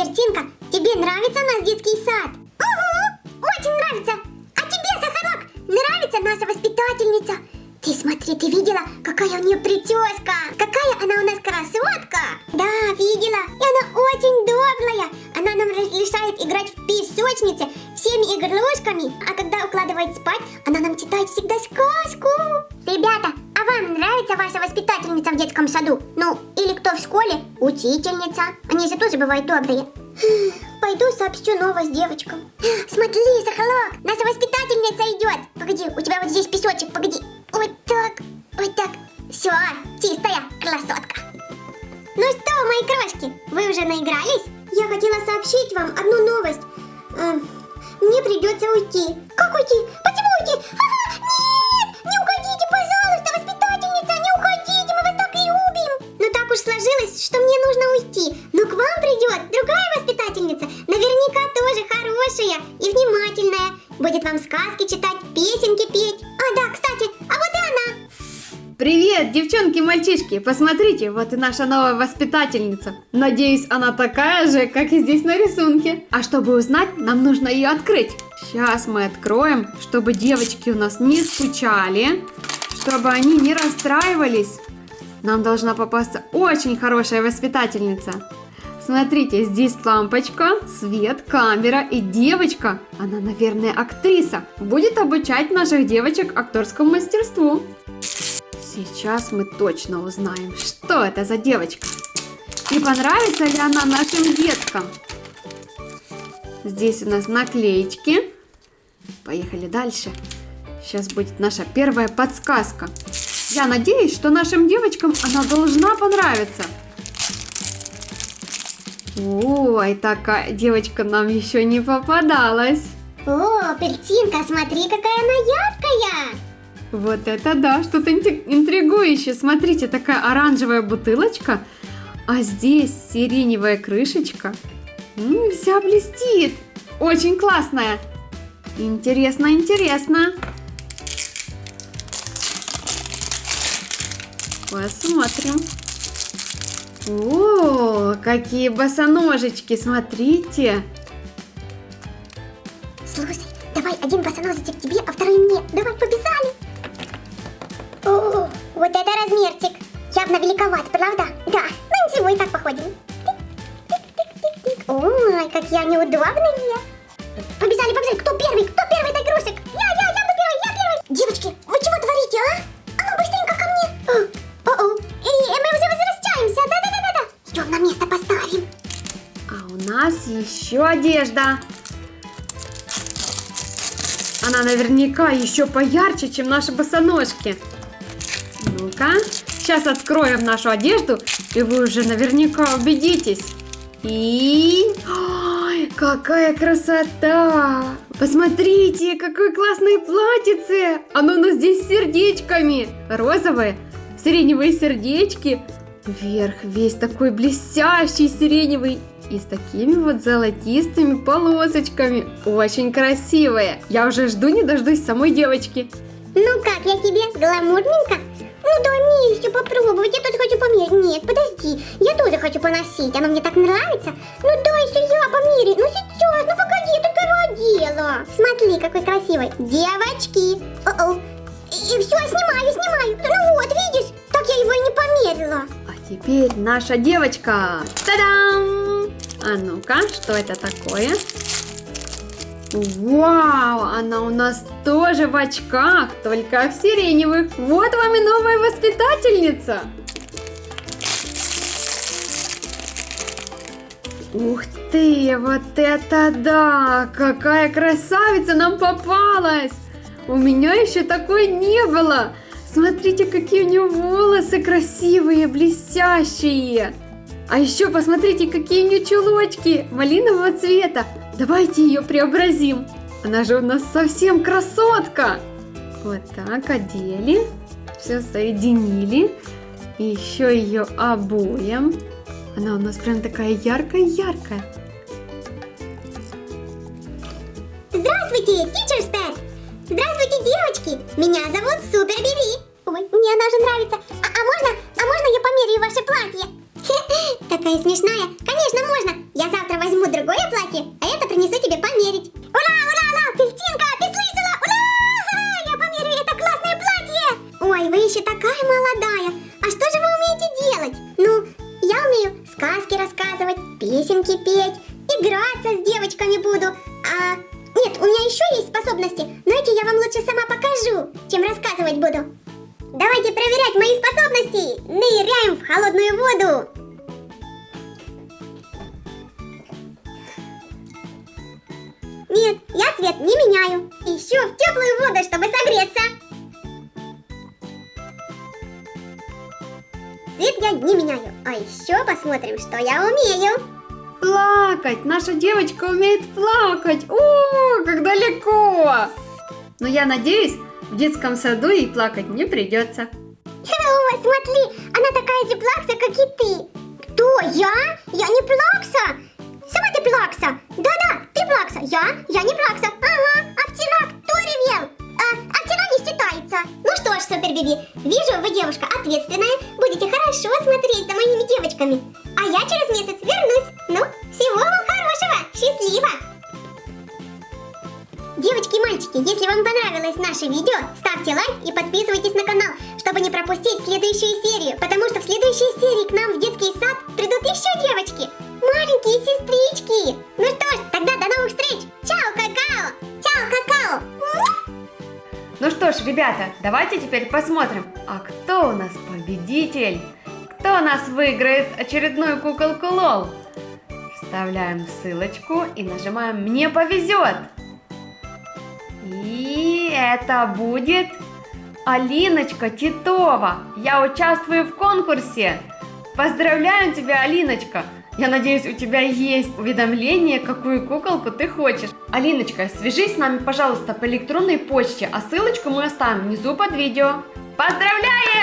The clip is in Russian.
Пертинка, тебе нравится наш детский сад? Угу, очень нравится. А тебе, Сахарок, нравится наша воспитательница? Ты смотри, ты видела, какая у нее прическа? Какая она у нас красотка? Да, видела. И она очень добрая. Она нам разрешает играть в песочнице всеми игрушками. А когда укладывает спать, или кто в школе? Учительница. Они же тоже бывают добрые. Пойду сообщу новость девочкам. Смотри, Сахалок, наша воспитательница идет. Погоди, у тебя вот здесь песочек, погоди. Вот так, вот так. Все, чистая красотка. Ну что, мои крошки, вы уже наигрались? Я хотела сообщить вам одну новость. Эм, Мне придется уйти. Как уйти? Почему уйти? А! Будет вам сказки читать, песенки петь. А, да, кстати, а вот и она. Привет, девчонки и мальчишки! Посмотрите, вот и наша новая воспитательница. Надеюсь, она такая же, как и здесь на рисунке. А чтобы узнать, нам нужно ее открыть. Сейчас мы откроем, чтобы девочки у нас не скучали, чтобы они не расстраивались. Нам должна попасться очень хорошая воспитательница. Смотрите, здесь лампочка, свет, камера и девочка. Она, наверное, актриса. Будет обучать наших девочек актерскому мастерству. Сейчас мы точно узнаем, что это за девочка. И понравится ли она нашим деткам. Здесь у нас наклеечки. Поехали дальше. Сейчас будет наша первая подсказка. Я надеюсь, что нашим девочкам она должна понравиться. Ой, такая девочка нам еще не попадалась. О, Пертинка, смотри, какая она яркая. Вот это да, что-то интригующее. Смотрите, такая оранжевая бутылочка, а здесь сиреневая крышечка. М, вся блестит. Очень классная. Интересно, интересно. Посмотрим. О, какие босоножечки, смотрите. Слушай, давай один босоножечек тебе, а второй мне. Давай, побежали. О, вот это размерчик. Явно великоват, правда? Да, ну ничего, и так походим. Тык-тык-тык-тык. Ой, какие они удобные. Побежали, побежали. Кто первый? Кто нас еще одежда. Она наверняка еще поярче, чем наши босоножки. Ну-ка, сейчас откроем нашу одежду, и вы уже наверняка убедитесь. И... Ой, какая красота! Посмотрите, какое классное платьице! Оно у нас здесь с сердечками. Розовое, сиреневые сердечки. Вверх весь такой блестящий сиреневый и с такими вот золотистыми полосочками. Очень красивая. Я уже жду не дождусь самой девочки. Ну как, я тебе гламурненько? Ну дай мне еще попробовать, я тоже хочу померить. Нет, подожди, я тоже хочу поносить, оно мне так нравится. Ну дай еще я померяю, ну сейчас, ну погоди, я только одела. Смотри, какой красивый. Девочки. О-о. И, и все, снимаю, снимаю. Ну вот, видишь, так я его и не померила. А теперь наша девочка. Та-дам! А ну-ка, что это такое? Вау, она у нас тоже в очках, только в сиреневых. Вот вам и новая воспитательница. Ух ты, вот это да! Какая красавица нам попалась! У меня еще такой не было! Смотрите, какие у нее волосы красивые, блестящие! А еще посмотрите, какие у нее чулочки малинового цвета! Давайте ее преобразим! Она же у нас совсем красотка! Вот так одели, все соединили, и еще ее обуем. Она у нас прям такая яркая-яркая. Здравствуйте, Teacher's Pet! Здравствуйте, девочки! Меня зовут Супер Биби. Ой, мне она же нравится. А, а можно, а можно я померяю ваше платье? Такая смешная. Конечно, можно. Я завтра возьму тебе померить. Ура, ура, ура, Кристинка, ты слышала? Ура! Я померю это классное платье. Ой, вы еще такая молодая. А что же вы умеете делать? Ну, я умею сказки рассказывать, песенки петь, играться с девочками буду. А нет, у меня еще есть способности, но эти я вам лучше сама покажу, чем рассказывать буду. Давайте проверять мои способности. Ныряем в холодную воду. Нет, я цвет не меняю. Ищу в теплую воду, чтобы согреться. Цвет я не меняю. А еще посмотрим, что я умею. Плакать! Наша девочка умеет плакать! О, как далеко! Но я надеюсь, в детском саду ей плакать не придется. О, смотри, она такая же плакса, как и ты. Кто, я? Я не плакса. Я? Я не плакса. Ага, а вчера кто ревел? А, а вчера не считается. Ну что ж, Супер Биби, вижу, вы девушка ответственная. Будете хорошо смотреть за моими девочками. А я через месяц вернусь. Ну, всего вам хорошего. Счастливо. Девочки и мальчики, если вам понравилось наше видео, ставьте лайк и подписывайтесь на канал, чтобы не пропустить следующую серию, потому что в следующей серии к нам в детский ребята, давайте теперь посмотрим, а кто у нас победитель? Кто у нас выиграет очередную куколку Лол? Вставляем ссылочку и нажимаем «Мне повезет». И это будет Алиночка Титова. Я участвую в конкурсе. Поздравляю тебя, Алиночка. Я надеюсь, у тебя есть уведомление, какую куколку ты хочешь. Алиночка, свяжись с нами, пожалуйста, по электронной почте, а ссылочку мы оставим внизу под видео. Поздравляем!